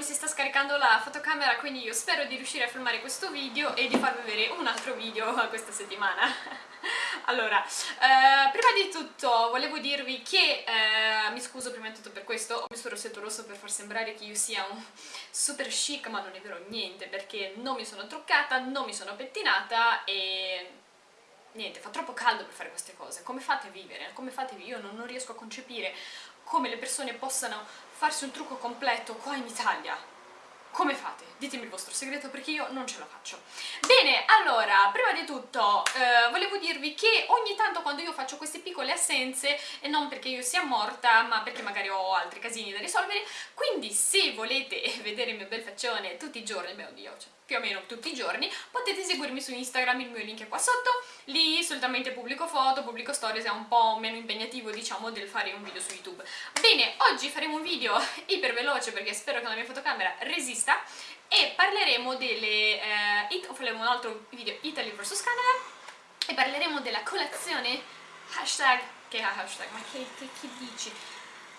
mi si sta scaricando la fotocamera quindi io spero di riuscire a filmare questo video e di farvi vedere un altro video questa settimana allora, eh, prima di tutto volevo dirvi che, eh, mi scuso prima di tutto per questo, ho messo il rossetto rosso per far sembrare che io sia un super chic ma non è vero niente perché non mi sono truccata, non mi sono pettinata e niente, fa troppo caldo per fare queste cose, come fate a vivere? Come fate a vivere? Io non, non riesco a concepire come le persone possano farsi un trucco completo qua in Italia. Come fate? Ditemi il vostro segreto perché io non ce la faccio. Bene, allora, prima di tutto eh, volevo dirvi che ogni tanto quando io faccio queste piccole assenze, e non perché io sia morta, ma perché magari ho altri casini da risolvere, quindi se volete vedere il mio bel faccione tutti i giorni, beh oddio, cioè, più o meno tutti i giorni, potete seguirmi su Instagram, il mio link è qua sotto, lì solitamente pubblico foto, pubblico stories, è un po' meno impegnativo diciamo del fare un video su YouTube. Bene, oggi faremo un video iper veloce perché spero che la mia fotocamera resista e parleremo delle... Eh, faremo un altro video Italy vs Canada e parleremo della colazione hashtag, che hashtag, ma che, che, che dici?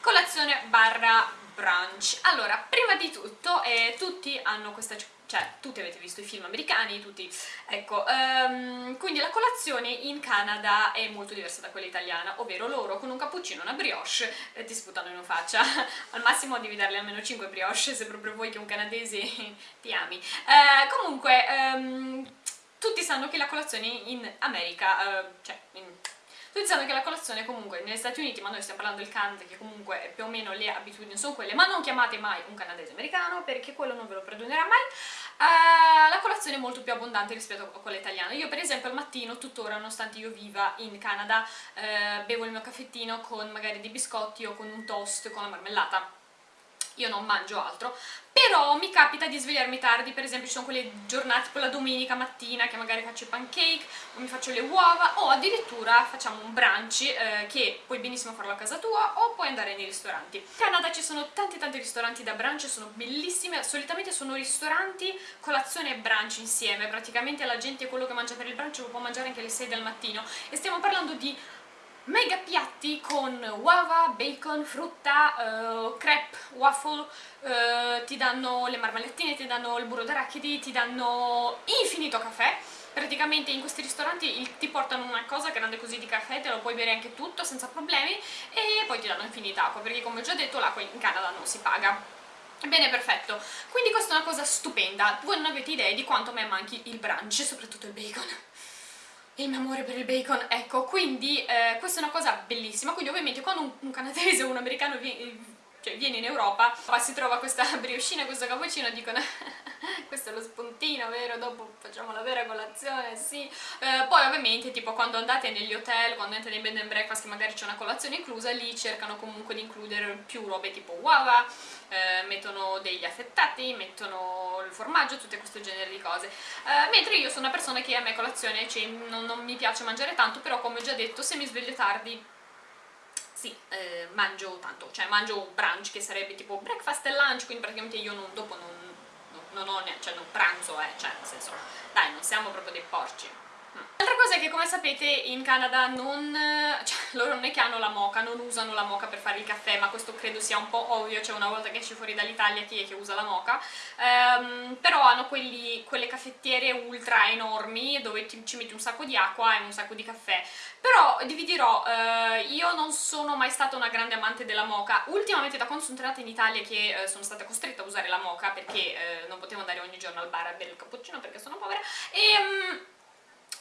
Colazione barra brunch. Allora, prima di tutto, eh, tutti hanno questa cioè tutti avete visto i film americani, tutti, ecco, um, quindi la colazione in Canada è molto diversa da quella italiana, ovvero loro con un cappuccino e una brioche eh, ti sputano in faccia, al massimo devi darle almeno 5 brioche se proprio vuoi che un canadese ti ami. Uh, comunque, um, tutti sanno che la colazione in America, uh, cioè in Dicendo che la colazione comunque negli Stati Uniti, ma noi stiamo parlando del Canada, che comunque più o meno le abitudini sono quelle, ma non chiamate mai un canadese americano perché quello non ve lo perdonerà mai, uh, la colazione è molto più abbondante rispetto a quella italiana. Io per esempio al mattino, tuttora, nonostante io viva in Canada, uh, bevo il mio caffettino con magari dei biscotti o con un toast con la marmellata io non mangio altro, però mi capita di svegliarmi tardi, per esempio ci sono quelle giornate, tipo la domenica mattina che magari faccio i pancake, o mi faccio le uova, o addirittura facciamo un brunch eh, che puoi benissimo farlo a casa tua o puoi andare nei ristoranti. In Canada ci sono tanti tanti ristoranti da brunch, sono bellissimi, solitamente sono ristoranti colazione e brunch insieme, praticamente la gente quello che mangia per il brunch lo può mangiare anche alle 6 del mattino. E stiamo parlando di mega piatti con uova, bacon, frutta, uh, crepe, waffle, uh, ti danno le marmallettine, ti danno il burro d'arachidi, ti danno infinito caffè praticamente in questi ristoranti ti portano una cosa grande così di caffè, te lo puoi bere anche tutto senza problemi e poi ti danno infinita acqua perché come ho già detto l'acqua in Canada non si paga Bene, perfetto. Quindi questa è una cosa stupenda. Voi non avete idea di quanto a me manchi il brunch, soprattutto il bacon il mio amore per il bacon, ecco, quindi eh, questa è una cosa bellissima, quindi ovviamente quando un, un canadese o un americano viene, cioè, viene in Europa, si trova questa brioscina, questo cappuccino, dicono questo è lo spuntino, vero? Dopo facciamo la vera colazione, sì. Eh, poi ovviamente tipo quando andate negli hotel, quando andate nei bed and breakfast che magari c'è una colazione inclusa, lì cercano comunque di includere più robe tipo uova, eh, mettono degli affettati, mettono il formaggio, tutte questo genere di cose. Eh, mentre io sono una persona che a me colazione cioè, non, non mi piace mangiare tanto, però come ho già detto se mi sveglio tardi sì, eh, mangio tanto, cioè mangio brunch che sarebbe tipo breakfast e lunch, quindi praticamente io non, dopo non, non, non ho neanche, cioè non pranzo, eh, cioè nel senso, dai, non siamo proprio dei porci. L'altra cosa è che come sapete in Canada non... cioè loro non è che hanno la moca, non usano la moca per fare il caffè, ma questo credo sia un po' ovvio, cioè una volta che esci fuori dall'Italia chi è che usa la moca, um, però hanno quelli, quelle caffettiere ultra enormi dove ti, ci metti un sacco di acqua e un sacco di caffè, però vi dirò, uh, io non sono mai stata una grande amante della moca, ultimamente da quando sono tornata in Italia che uh, sono stata costretta a usare la moca perché uh, non potevo andare ogni giorno al bar a bere il cappuccino perché sono povera, e... Um,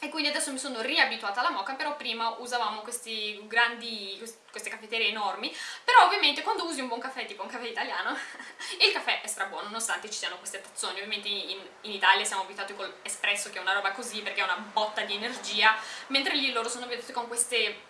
e quindi adesso mi sono riabituata alla mocha, però prima usavamo questi grandi, queste caffetterie enormi, però ovviamente quando usi un buon caffè, tipo un caffè italiano, il caffè è strabuono, nonostante ci siano queste tazzoni, ovviamente in, in Italia siamo abituati con l'espresso che è una roba così perché è una botta di energia, mentre lì loro sono abituati con queste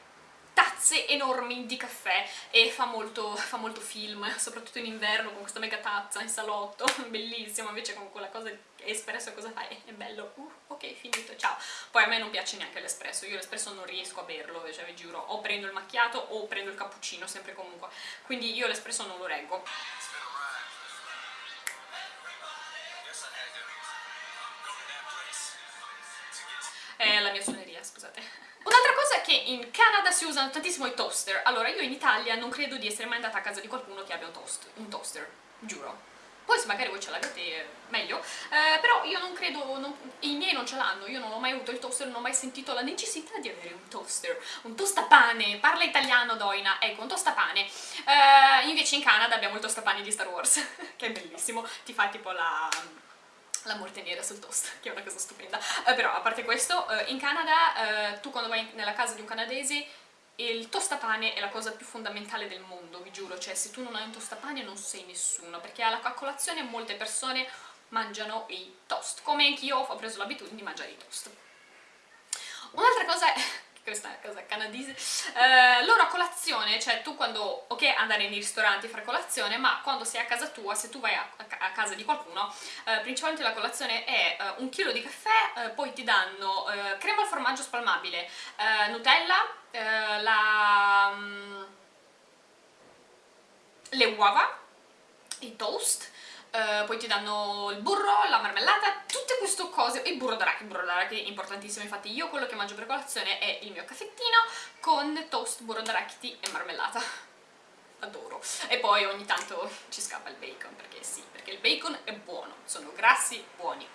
tazze enormi di caffè e fa molto, fa molto film, soprattutto in inverno con questa mega tazza in salotto, bellissimo, invece con quella cosa espresso cosa fai? È bello, uh, ok, finito, ciao. Poi a me non piace neanche l'espresso, io l'espresso non riesco a berlo, cioè vi giuro, o prendo il macchiato o prendo il cappuccino, sempre comunque, quindi io l'espresso non lo reggo. Si usano tantissimo i toaster. Allora, io in Italia non credo di essere mai andata a casa di qualcuno che abbia un, toast, un toaster, giuro. poi se magari voi ce l'avete meglio, eh, però io non credo, non, i miei non ce l'hanno, io non ho mai avuto il toaster, non ho mai sentito la necessità di avere un toaster, un tostapane, parla italiano Doina, ecco un tostapane, eh, invece in Canada abbiamo il tostapane di Star Wars, che è bellissimo, ti fa tipo la la morte nera sul toast, che è una cosa stupenda. Eh, però, a parte questo, eh, in Canada, eh, tu quando vai nella casa di un canadese, il tostapane è la cosa più fondamentale del mondo, vi giuro, cioè se tu non hai un tostapane non sei nessuno, perché alla colazione molte persone mangiano i toast, come anch'io ho preso l'abitudine di mangiare i toast. Un'altra cosa questa è una cosa canadese, eh, loro a colazione, cioè tu quando, ok andare nei ristoranti a fare colazione, ma quando sei a casa tua, se tu vai a, a casa di qualcuno, eh, principalmente la colazione è eh, un chilo di caffè, eh, poi ti danno eh, crema al formaggio spalmabile, eh, Nutella, la, um, le uova, i toast, Uh, poi ti danno il burro, la marmellata, tutte queste cose, il burro d'arachidi, il burro d'arachidi è importantissimo, infatti io quello che mangio per colazione è il mio caffettino con toast, burro d'arachidi e marmellata. Adoro. E poi ogni tanto ci scappa il bacon, perché sì, perché il bacon è buono, sono grassi buoni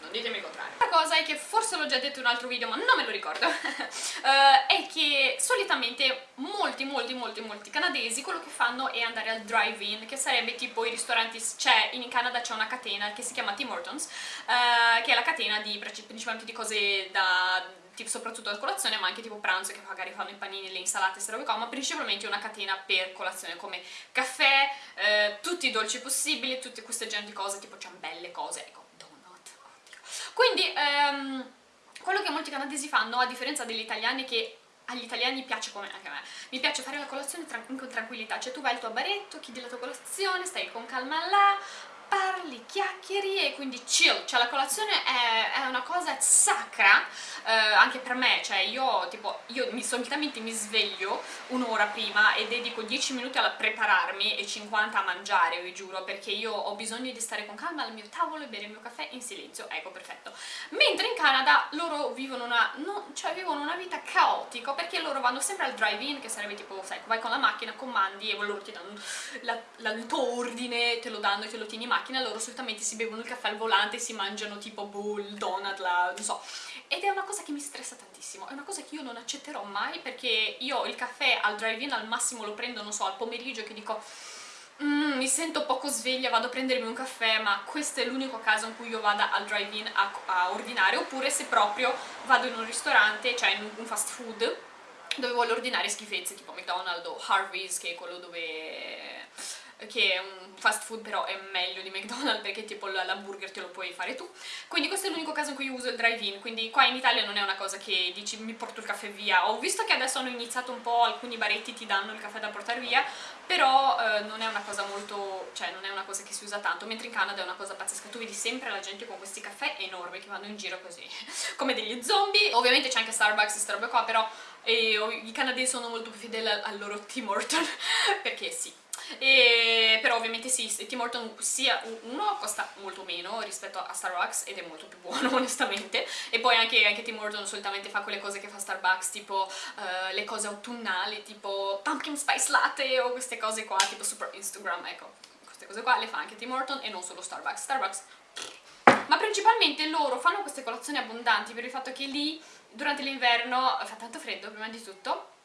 non ditemi il contrario. La cosa è che, forse l'ho già detto in un altro video ma non me lo ricordo, uh, è che solitamente molti molti molti molti canadesi quello che fanno è andare al drive-in, che sarebbe tipo i ristoranti, c'è in Canada c'è una catena che si chiama Tim Hortons, uh, che è la catena di, principalmente di cose da soprattutto a colazione ma anche tipo pranzo che magari fanno i panini, le insalate, queste robe qua ma principalmente una catena per colazione come caffè, eh, tutti i dolci possibili, tutte queste genere di cose tipo ciambelle, cose, ecco ehm, quello che molti canadesi fanno, a differenza degli italiani che agli italiani piace come anche a me, mi piace fare la colazione con tranquillità, cioè tu vai al tuo baretto, chiedi la tua colazione, stai con calma là, parli, chiacchieri e quindi chill, cioè la colazione è, è una cosa sacra eh, anche per me, cioè io tipo, io mi, solitamente mi sveglio un'ora prima e dedico 10 minuti a prepararmi e 50 a mangiare, vi giuro, perché io ho bisogno di stare con calma al mio tavolo e bere il mio caffè in silenzio, ecco, perfetto. Mentre in Canada loro vivono una, no, cioè vivono una vita caotica, perché loro vanno sempre al drive-in, che sarebbe tipo, sai, vai con la macchina, comandi e loro ti danno la, la, il tuo ordine, te lo danno e te lo tieni in macchina macchina loro solitamente si bevono il caffè al volante e si mangiano tipo boh, il donut, la, non so. Ed è una cosa che mi stressa tantissimo, è una cosa che io non accetterò mai perché io il caffè al drive-in al massimo lo prendo, non so, al pomeriggio che dico mm, mi sento poco sveglia, vado a prendermi un caffè, ma questo è l'unico caso in cui io vada al drive-in a, a, ordinare, oppure se proprio vado in un ristorante, cioè in un fast food, dove voglio ordinare schifezze tipo McDonald's o Harvey's, che è quello dove che è un fast food però è meglio di McDonald's perché tipo l'hamburger te lo puoi fare tu. Quindi questo è l'unico caso in cui uso il drive-in. Quindi qua in Italia non è una cosa che dici mi porto il caffè via ho visto che adesso hanno iniziato un po' alcuni baretti ti danno il caffè da portare via però eh, non è una cosa molto cioè non è una cosa che si usa tanto mentre in Canada è una cosa pazzesca. Tu vedi sempre la gente con questi caffè enormi che vanno in giro così come degli zombie. Ovviamente c'è anche Starbucks e queste robe qua però e, i canadesi sono molto più fedeli al loro Tim Horton perché sì e, però ovviamente sì, Tim Horton sia uno costa molto meno rispetto a Starbucks ed è molto più buono onestamente. E poi anche, anche Tim Horton solitamente fa quelle cose che fa Starbucks tipo uh, le cose autunnali tipo pumpkin spice latte o queste cose qua tipo super Instagram ecco queste cose qua le fa anche Tim Horton e non solo Starbucks. Starbucks ma principalmente loro fanno queste colazioni abbondanti per il fatto che lì durante l'inverno fa tanto freddo prima di tutto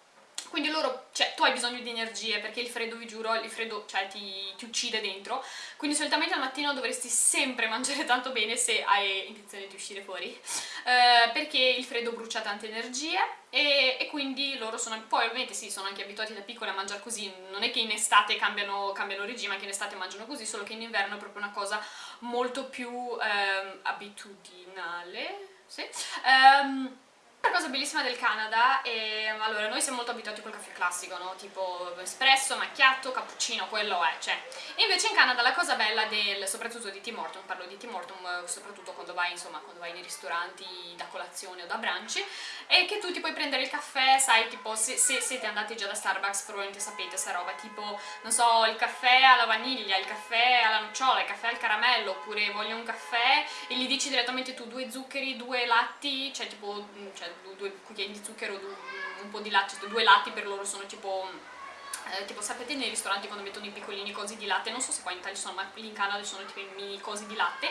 quindi loro, cioè tu hai bisogno di energie perché il freddo, vi giuro, il freddo cioè, ti, ti, uccide dentro. Quindi solitamente al mattino dovresti sempre mangiare tanto bene se hai intenzione di uscire fuori. Eh, perché il freddo brucia tante energie e, e, quindi loro sono, poi ovviamente sì, sono anche abituati da piccoli a mangiare così. Non è che in estate cambiano, cambiano regime, anche in estate mangiano così solo che in inverno è proprio una cosa molto più eh, abitudinale sì? Um, la cosa bellissima del Canada è, allora, noi siamo molto abituati col caffè classico, no? Tipo espresso, macchiato, cappuccino, quello è, cioè. Invece in Canada la cosa bella del, soprattutto di Tim Horton, parlo di Tim Horton soprattutto quando vai, insomma, quando vai nei ristoranti da colazione o da brunch, è che tu ti puoi prendere il caffè, sai, tipo, se, se siete andati già da Starbucks probabilmente sapete sta roba, tipo, non so, il caffè alla vaniglia, il caffè alla nocciola, il caffè al caramello, oppure voglio un caffè e gli dici direttamente tu due zuccheri, due latti, cioè tipo, cioè, due cucchiai di zucchero, un po' di latte, due latti per loro sono tipo eh, tipo sapete nei ristoranti quando mettono i piccolini cosi di latte, non so se qua in Italia sono, ma lì in Canada sono tipo i mini cosi di latte,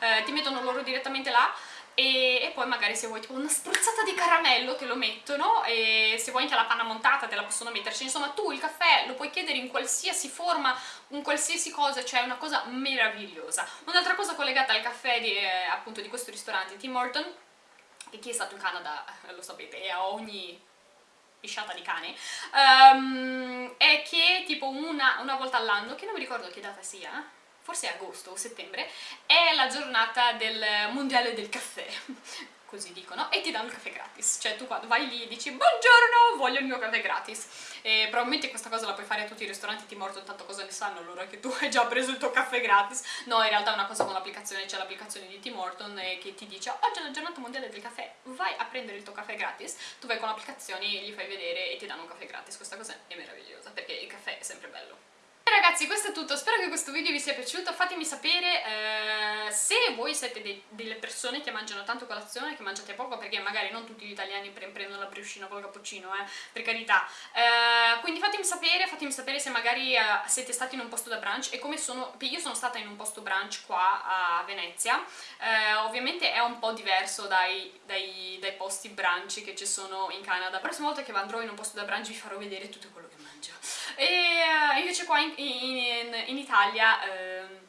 eh, ti mettono loro direttamente là e, e, poi magari se vuoi tipo una spruzzata di caramello te lo mettono e se vuoi anche la panna montata te la possono metterci, insomma tu il caffè lo puoi chiedere in qualsiasi forma, in qualsiasi cosa, cioè è una cosa meravigliosa. Un'altra cosa collegata al caffè di, eh, appunto di questo ristorante Tim Horton, che chi è stato in Canada eh, lo sapete, è a ogni pisciata di cane, um, è che tipo una, una volta all'anno, che non mi ricordo che data sia, forse agosto o settembre, è la giornata del mondiale del caffè, così dicono, e ti danno il caffè gratis, cioè tu quando vai lì e dici buongiorno, voglio il mio caffè gratis, e probabilmente questa cosa la puoi fare a tutti i ristoranti, ti morto tanto cosa ne sanno loro che tu hai già preso il tuo caffè gratis, no in realtà è una cosa con l'applicazione, c'è l'applicazione di Tim Horton che ti dice oggi è la giornata mondiale del caffè, vai a prendere il tuo caffè gratis, tu vai con l'applicazione, gli fai vedere e ti danno un caffè gratis, questa cosa è meravigliosa perché il caffè è sempre bello ragazzi questo è tutto, spero che questo video vi sia piaciuto, fatemi sapere eh, se voi siete dei, delle persone che mangiano tanto colazione, che mangiate poco, perché magari non tutti gli italiani prendono la briochina col cappuccino, eh, per carità. Eh, quindi fatemi sapere, fatemi sapere se magari eh, siete stati in un posto da brunch e come sono, io sono stata in un posto brunch qua a Venezia, eh, ovviamente è un po' diverso dai, dai, dai posti brunch che ci sono in Canada. La prossima volta che andrò in un posto da brunch vi farò vedere tutto quello che mangio. E uh, invece qua in, in Italia... Uh,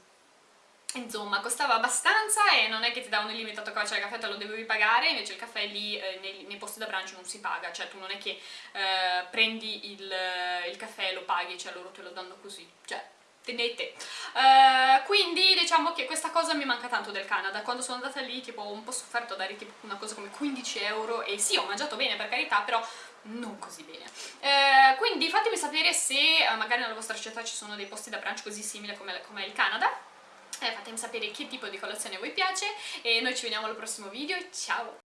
insomma costava abbastanza e non è che ti davano illimitato cioè il caffè te lo dovevi pagare invece il caffè lì eh, nei, nei, posti da brunch non si paga cioè tu non è che eh, prendi il, il, caffè e lo paghi cioè loro te lo danno così cioè tenete. Uh, quindi diciamo che questa cosa mi manca tanto del Canada. Quando sono andata lì tipo ho un po' sofferto a dare tipo una cosa come 15 euro e sì ho mangiato bene per carità però non così bene. Uh, quindi fatemi sapere se uh, magari nella vostra città ci sono dei posti da brunch così simili come, come il Canada. Eh, fatemi sapere che tipo di colazione a voi piace e noi ci vediamo al prossimo video. Ciao